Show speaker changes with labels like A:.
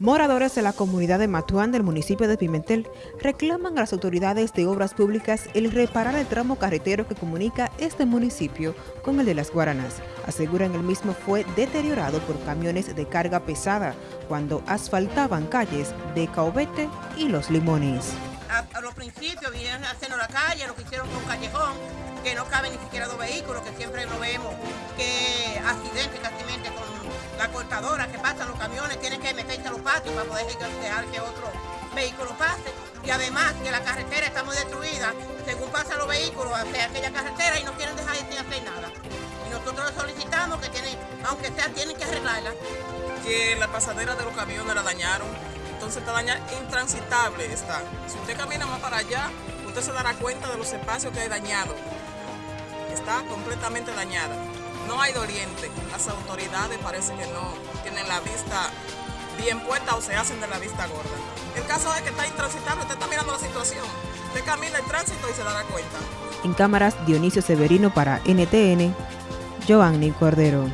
A: Moradores de la comunidad de Matuán del municipio de Pimentel reclaman a las autoridades de obras públicas el reparar el tramo carretero que comunica este municipio con el de las Guaranas. Aseguran el mismo fue deteriorado por camiones de carga pesada cuando asfaltaban calles de Caobete y Los Limones.
B: A, los principios vinieron haciendo la calle, lo que hicieron con un callejón, que no cabe ni siquiera dos vehículos, que siempre lo vemos, tienen que meterse a los patios para poder dejar que otro vehículo pase. Y además que la carretera está muy destruida, según pasan los vehículos hacia aquella carretera y no quieren dejar de hacer nada. Y nosotros solicitamos que tienen, aunque sea, tienen que arreglarla.
C: Que la pasadera de los camiones la dañaron, entonces está dañada, intransitable está. Si usted camina más para allá, usted se dará cuenta de los espacios que hay dañado. Está completamente dañada no hay doliente. Las autoridades parece que no tienen la vista bien puesta o se hacen de la vista gorda. El caso es que está intransitable, usted está mirando la situación. Usted camina el tránsito y se dará cuenta.
A: En cámaras, Dionisio Severino para NTN, Giovanni Cordero.